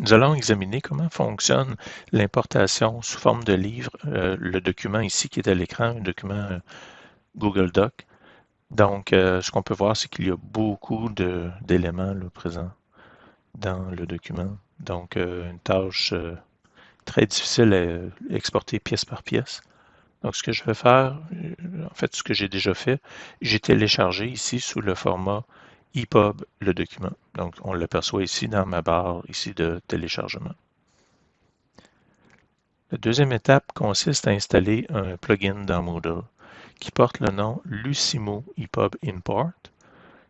Nous allons examiner comment fonctionne l'importation sous forme de livre, euh, le document ici qui est à l'écran, un document euh, Google Doc. Donc, euh, ce qu'on peut voir, c'est qu'il y a beaucoup d'éléments présents dans le document. Donc, une tâche très difficile à exporter pièce par pièce. Donc, ce que je vais faire, en fait, ce que j'ai déjà fait, j'ai téléchargé ici sous le format EPUB le document. Donc, on l'aperçoit ici dans ma barre ici de téléchargement. La deuxième étape consiste à installer un plugin dans Moodle qui porte le nom Lucimo EPUB Import.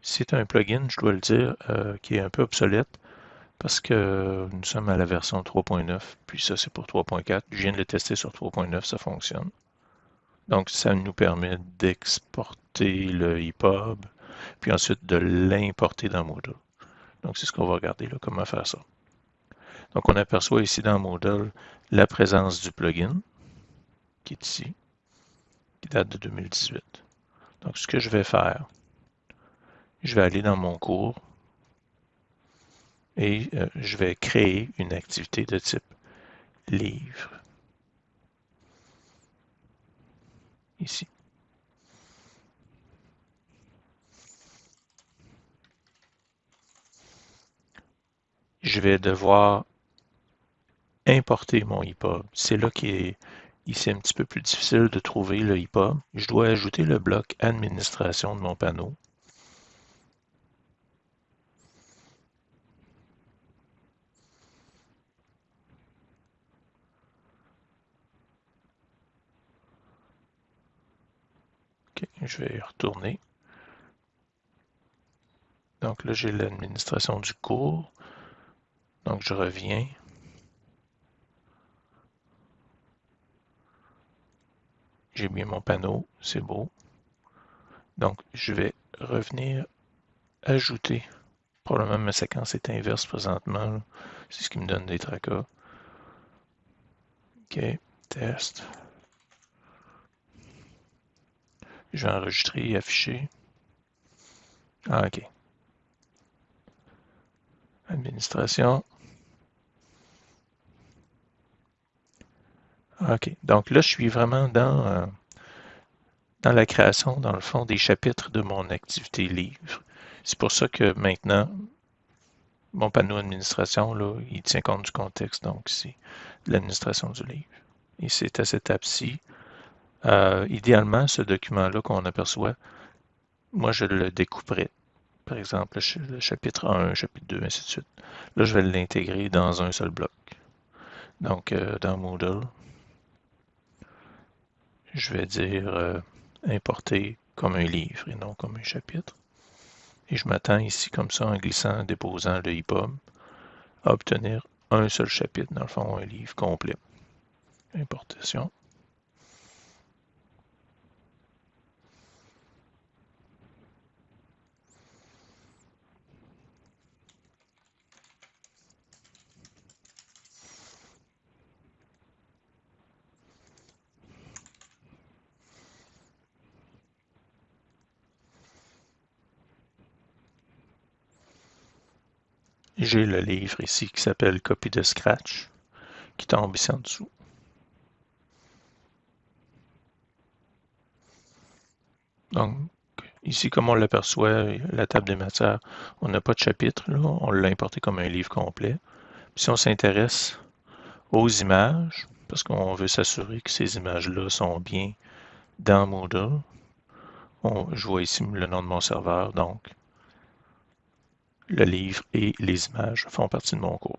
C'est un plugin, je dois le dire, euh, qui est un peu obsolète parce que nous sommes à la version 3.9, puis ça c'est pour 3.4. Je viens de le tester sur 3.9, ça fonctionne. Donc ça nous permet d'exporter le EPUB, puis ensuite de l'importer dans Moodle. Donc, c'est ce qu'on va regarder là, comment faire ça. Donc, on aperçoit ici dans Moodle la présence du plugin, qui est ici, qui date de 2018. Donc, ce que je vais faire, je vais aller dans mon cours et euh, je vais créer une activité de type livre. Ici. Je vais devoir importer mon EPUB. C'est là qu'il est ici un petit peu plus difficile de trouver le EPUB. Je dois ajouter le bloc administration de mon panneau. je vais y retourner. Donc là, j'ai l'administration du cours. Donc je reviens. J'ai mis mon panneau, c'est beau. Donc je vais revenir ajouter. Probablement ma séquence est inverse présentement. C'est ce qui me donne des tracas. OK, test. Je vais enregistrer et afficher. Ah, OK. Administration. OK. Donc là, je suis vraiment dans, euh, dans la création, dans le fond, des chapitres de mon activité livre. C'est pour ça que maintenant, mon panneau d'administration, là, il tient compte du contexte, donc c'est l'administration du livre. Et c'est à cette étape-ci. Euh, idéalement, ce document-là qu'on aperçoit, moi, je le découperai par exemple le chapitre 1, chapitre 2, ainsi de suite. Là, je vais l'intégrer dans un seul bloc. Donc, euh, dans Moodle, je vais dire euh, importer comme un livre et non comme un chapitre. Et je m'attends ici, comme ça, en glissant, en déposant le EPUB, à obtenir un seul chapitre, dans le fond, un livre complet. Importation. J'ai le livre ici qui s'appelle Copie de Scratch, qui tombe ici en dessous. Donc, ici, comme on l'aperçoit, la table des matières, on n'a pas de chapitre, on l'a importé comme un livre complet. si on s'intéresse aux images, parce qu'on veut s'assurer que ces images-là sont bien dans Moodle, je vois ici le nom de mon serveur, donc le livre et les images font partie de mon cours.